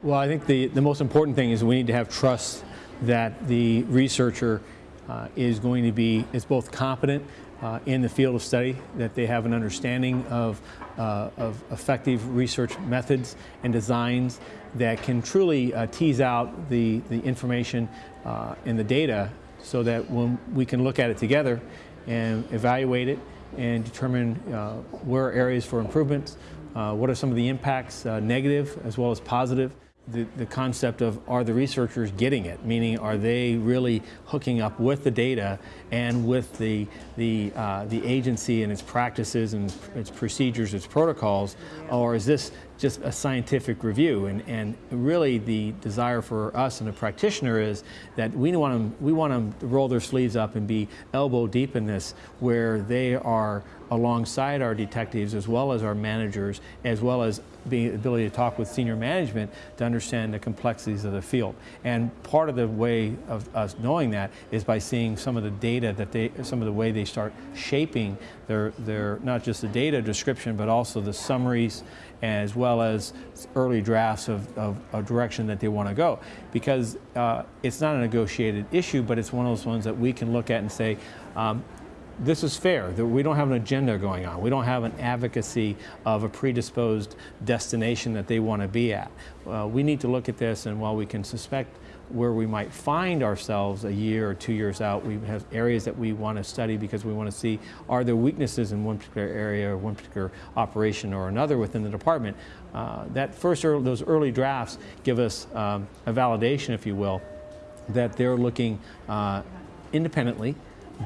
Well, I think the, the most important thing is we need to have trust that the researcher uh, is going to be, is both competent uh, in the field of study, that they have an understanding of, uh, of effective research methods and designs that can truly uh, tease out the, the information uh, and the data so that when we can look at it together and evaluate it and determine uh, where are areas for improvements, what are some of the impacts, negative as well as positive the, the concept of are the researchers getting it, meaning are they really hooking up with the data and with the, the, uh, the agency and its practices and its procedures, its protocols, or is this just a scientific review? And, and really the desire for us and the practitioner is that we want, them, we want them to roll their sleeves up and be elbow deep in this where they are alongside our detectives as well as our managers, as well as the ability to talk with senior management to understand the complexities of the field. And part of the way of us knowing that is by seeing some of the data that they, some of the way they start shaping their, their not just the data description, but also the summaries as well as early drafts of, of a direction that they want to go. Because uh, it's not a negotiated issue, but it's one of those ones that we can look at and say, um, this is fair. That we don't have an agenda going on. We don't have an advocacy of a predisposed destination that they want to be at. Uh, we need to look at this, and while we can suspect where we might find ourselves a year or two years out, we have areas that we want to study because we want to see are there weaknesses in one particular area or one particular operation or another within the department. Uh, that first, early, those early drafts give us um, a validation, if you will, that they're looking uh, independently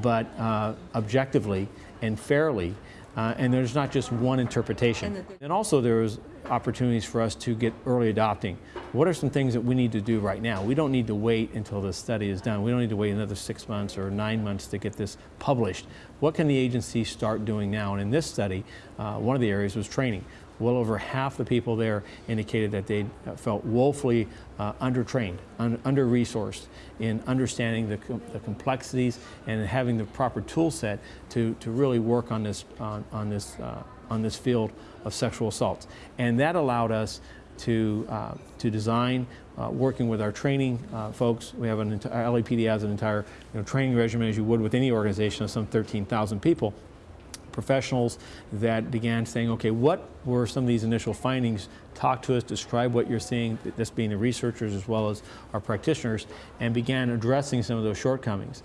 but uh, objectively and fairly. Uh, and there's not just one interpretation. And also there's opportunities for us to get early adopting. What are some things that we need to do right now? We don't need to wait until the study is done. We don't need to wait another six months or nine months to get this published. What can the agency start doing now? And in this study, uh, one of the areas was training well over half the people there indicated that they felt woefully uh, undertrained, un under-resourced in understanding the, com the, complexities and having the proper tool set to, to really work on this, on, on this, uh, on this field of sexual assaults. And that allowed us to, uh, to design, uh, working with our training uh, folks. We have an entire, LAPD has an entire you know, training regimen as you would with any organization of some 13,000 people professionals that began saying, okay, what were some of these initial findings? Talk to us, describe what you're seeing, this being the researchers as well as our practitioners, and began addressing some of those shortcomings.